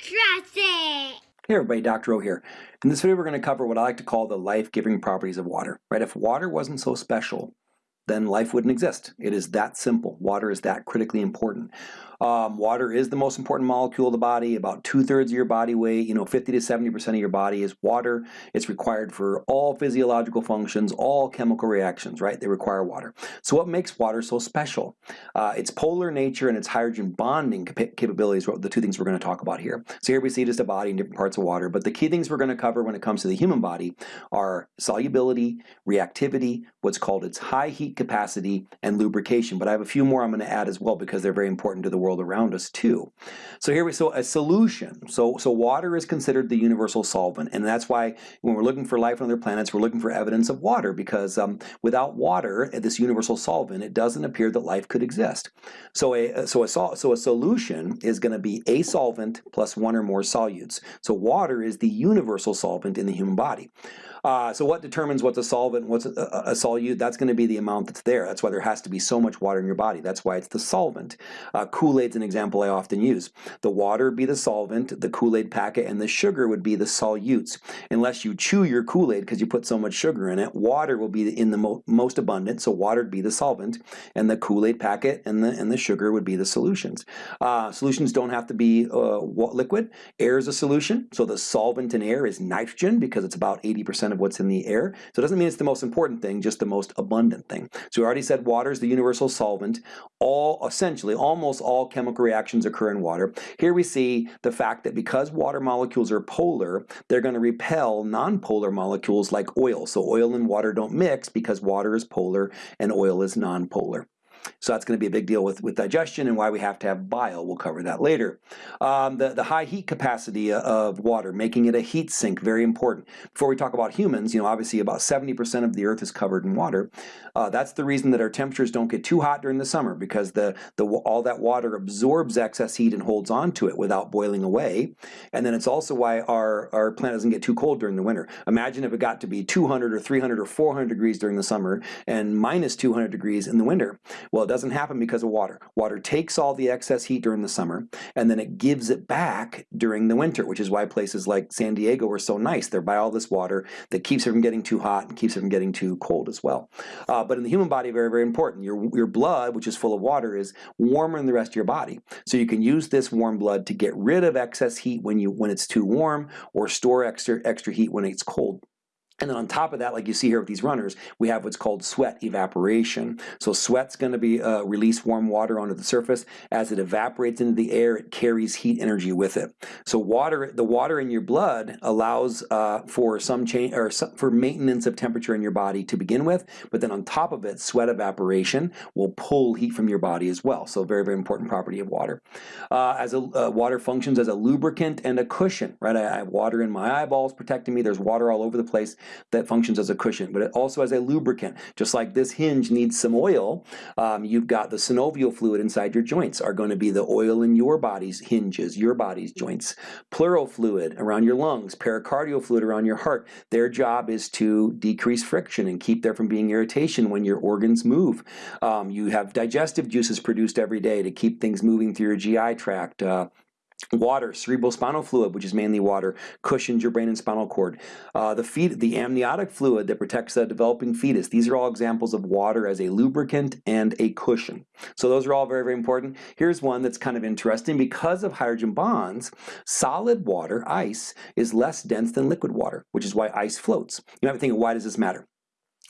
It! Hey everybody, Dr. O here. In this video we're going to cover what I like to call the life-giving properties of water. Right? If water wasn't so special, then life wouldn't exist. It is that simple. Water is that critically important. Um, water is the most important molecule of the body. About two-thirds of your body weight, you know, 50 to 70% of your body is water. It's required for all physiological functions, all chemical reactions, right? They require water. So what makes water so special? Uh, its polar nature and its hydrogen bonding cap capabilities are the two things we're going to talk about here. So here we see just a body in different parts of water, but the key things we're going to cover when it comes to the human body are solubility, reactivity, what's called its high heat capacity, and lubrication. But I have a few more I'm going to add as well because they're very important to the world around us too. So here we so a solution. So so water is considered the universal solvent, and that's why when we're looking for life on other planets, we're looking for evidence of water because um, without water, this universal solvent, it doesn't appear that life could exist. So a so a so a solution is going to be a solvent plus one or more solutes. So water is the universal solvent in the human body. Uh, so what determines what's a solvent, and what's a, a, a, solute? That's going to be the amount that's there. That's why there has to be so much water in your body. That's why it's the solvent. Uh, Kool-Aid's an example I often use. The water would be the solvent, the Kool-Aid packet, and the sugar would be the solutes. Unless you chew your Kool-Aid because you put so much sugar in it, water will be in the mo most abundant, so water would be the solvent, and the Kool-Aid packet and the, and the sugar would be the solutions. Uh, solutions don't have to be uh, liquid. Air is a solution, so the solvent in air is nitrogen because it's about 80% of what's in the air. So it doesn't mean it's the most important thing, just the most abundant thing. So we already said water is the universal solvent. All, essentially, almost all chemical reactions occur in water. Here we see the fact that because water molecules are polar, they're going to repel nonpolar molecules like oil. So oil and water don't mix because water is polar and oil is nonpolar. So that's going to be a big deal with, with digestion and why we have to have bile. We'll cover that later. Um, the, the high heat capacity of water, making it a heat sink, very important. Before we talk about humans, you know, obviously about 70% of the earth is covered in water. Uh, that's the reason that our temperatures don't get too hot during the summer because the, the all that water absorbs excess heat and holds on to it without boiling away. And then it's also why our, our planet doesn't get too cold during the winter. Imagine if it got to be 200 or 300 or 400 degrees during the summer and minus 200 degrees in the winter. Well, it doesn't happen because of water. Water takes all the excess heat during the summer and then it gives it back during the winter, which is why places like San Diego are so nice. They're by all this water that keeps it from getting too hot and keeps it from getting too cold as well. Uh, but in the human body, very, very important. Your, your blood, which is full of water, is warmer than the rest of your body. So you can use this warm blood to get rid of excess heat when, you, when it's too warm or store extra, extra heat when it's cold. And then on top of that, like you see here with these runners, we have what's called sweat evaporation. So sweat's going to be uh, release warm water onto the surface. As it evaporates into the air, it carries heat energy with it. So water, the water in your blood allows uh, for some change or some, for maintenance of temperature in your body to begin with. But then on top of it, sweat evaporation will pull heat from your body as well. So very, very important property of water. Uh, as a uh, water functions as a lubricant and a cushion, right? I, I have water in my eyeballs protecting me. There's water all over the place that functions as a cushion, but it also as a lubricant. Just like this hinge needs some oil, um, you've got the synovial fluid inside your joints are going to be the oil in your body's hinges, your body's joints. Pleural fluid around your lungs, pericardial fluid around your heart. Their job is to decrease friction and keep there from being irritation when your organs move. Um, you have digestive juices produced every day to keep things moving through your GI tract. Uh, Water, cerebrospinal fluid, which is mainly water, cushions your brain and spinal cord. Uh, the, the amniotic fluid that protects the developing fetus. These are all examples of water as a lubricant and a cushion. So those are all very, very important. Here's one that's kind of interesting. Because of hydrogen bonds, solid water, ice, is less dense than liquid water, which is why ice floats. You might be thinking, why does this matter?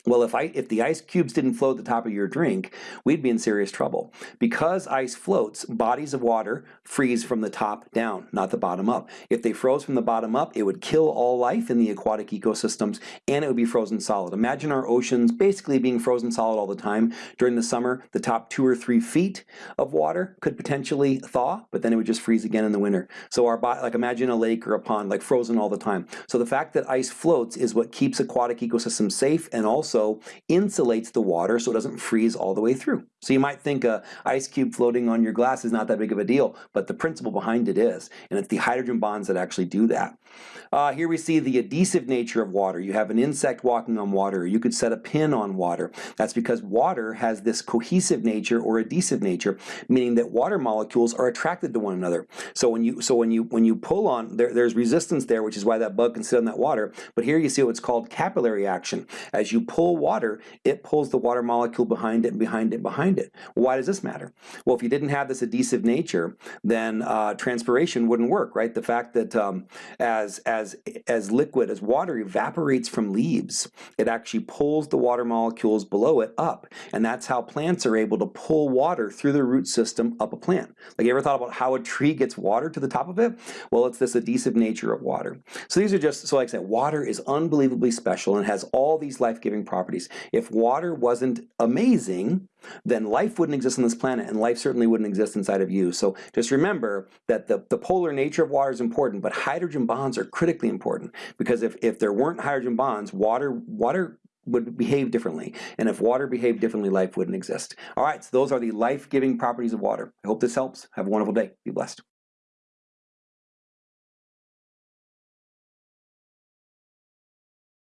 Well, if, I, if the ice cubes didn't float at the top of your drink, we'd be in serious trouble. Because ice floats, bodies of water freeze from the top down, not the bottom up. If they froze from the bottom up, it would kill all life in the aquatic ecosystems and it would be frozen solid. Imagine our oceans basically being frozen solid all the time. During the summer, the top two or three feet of water could potentially thaw, but then it would just freeze again in the winter. So our like imagine a lake or a pond like frozen all the time. So the fact that ice floats is what keeps aquatic ecosystems safe and also also insulates the water so it doesn't freeze all the way through. So you might think a ice cube floating on your glass is not that big of a deal, but the principle behind it is, and it's the hydrogen bonds that actually do that. Uh, here we see the adhesive nature of water. You have an insect walking on water. You could set a pin on water. That's because water has this cohesive nature or adhesive nature, meaning that water molecules are attracted to one another. So when you so when you when you pull on, there, there's resistance there, which is why that bug can sit on that water. But here you see what's called capillary action. As you pull water, it pulls the water molecule behind it and behind it and behind it. Why does this matter? Well, if you didn't have this adhesive nature, then uh, transpiration wouldn't work, right? The fact that um, as as as liquid as water evaporates from leaves, it actually pulls the water molecules below it up, and that's how plants are able to pull water through the root system up a plant. Like you ever thought about how a tree gets water to the top of it? Well, it's this adhesive nature of water. So these are just, so like I said, water is unbelievably special and has all these life-giving properties. If water wasn't amazing, then life wouldn't exist on this planet and life certainly wouldn't exist inside of you. So just remember that the, the polar nature of water is important, but hydrogen bonds are critically important because if, if there weren't hydrogen bonds, water, water would behave differently. And if water behaved differently, life wouldn't exist. All right, so those are the life-giving properties of water. I hope this helps. Have a wonderful day. Be blessed.